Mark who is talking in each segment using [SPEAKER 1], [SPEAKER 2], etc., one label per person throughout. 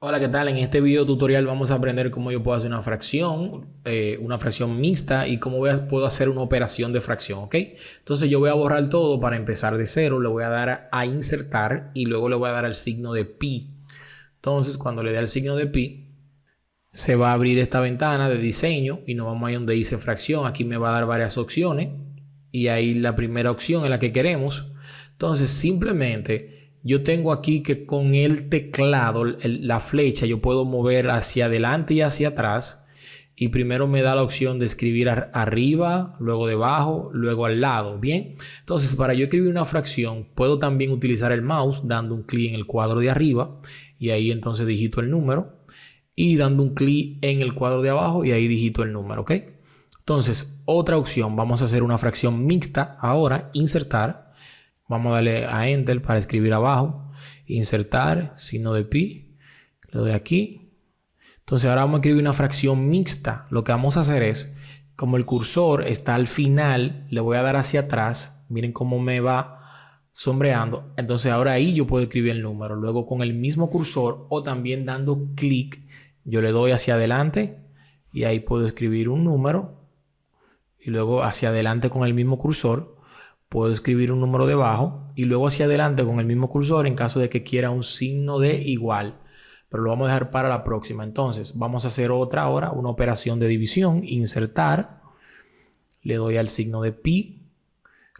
[SPEAKER 1] Hola, ¿qué tal? En este video tutorial vamos a aprender cómo yo puedo hacer una fracción, eh, una fracción mixta y cómo puedo hacer una operación de fracción, ¿ok? Entonces yo voy a borrar todo para empezar de cero, le voy a dar a insertar y luego le voy a dar al signo de pi. Entonces cuando le dé al signo de pi, se va a abrir esta ventana de diseño y nos vamos a donde dice fracción. Aquí me va a dar varias opciones y ahí la primera opción es la que queremos. Entonces simplemente yo tengo aquí que con el teclado, la flecha, yo puedo mover hacia adelante y hacia atrás. Y primero me da la opción de escribir arriba, luego debajo, luego al lado. Bien, entonces para yo escribir una fracción, puedo también utilizar el mouse dando un clic en el cuadro de arriba y ahí entonces digito el número. Y dando un clic en el cuadro de abajo y ahí digito el número, ¿ok? Entonces, otra opción, vamos a hacer una fracción mixta ahora, insertar. Vamos a darle a Enter para escribir abajo. Insertar, signo de pi. Lo de aquí. Entonces ahora vamos a escribir una fracción mixta. Lo que vamos a hacer es, como el cursor está al final, le voy a dar hacia atrás. Miren cómo me va sombreando. Entonces ahora ahí yo puedo escribir el número. Luego con el mismo cursor o también dando clic, yo le doy hacia adelante y ahí puedo escribir un número. Y luego hacia adelante con el mismo cursor puedo escribir un número debajo y luego hacia adelante con el mismo cursor en caso de que quiera un signo de igual. Pero lo vamos a dejar para la próxima. Entonces, vamos a hacer otra ahora, una operación de división, insertar. Le doy al signo de pi,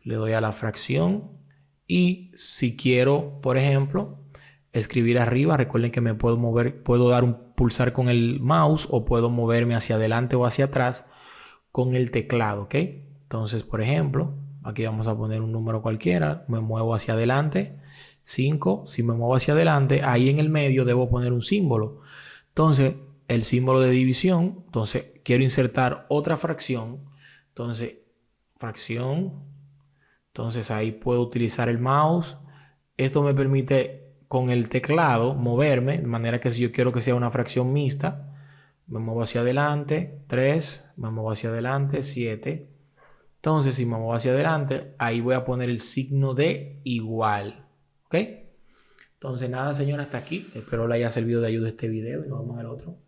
[SPEAKER 1] le doy a la fracción y si quiero, por ejemplo, escribir arriba, recuerden que me puedo mover, puedo dar un pulsar con el mouse o puedo moverme hacia adelante o hacia atrás con el teclado, ¿ok? Entonces, por ejemplo, Aquí vamos a poner un número cualquiera. Me muevo hacia adelante. 5. Si me muevo hacia adelante, ahí en el medio debo poner un símbolo. Entonces, el símbolo de división. Entonces, quiero insertar otra fracción. Entonces, fracción. Entonces, ahí puedo utilizar el mouse. Esto me permite con el teclado moverme. De manera que si yo quiero que sea una fracción mixta, me muevo hacia adelante. 3. Me muevo hacia adelante. 7. Entonces, si me muevo hacia adelante, ahí voy a poner el signo de igual. ¿Ok? Entonces, nada, señora, hasta aquí. Espero le haya servido de ayuda este video y nos vemos en el otro.